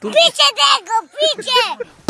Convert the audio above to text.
Picie tego, picie!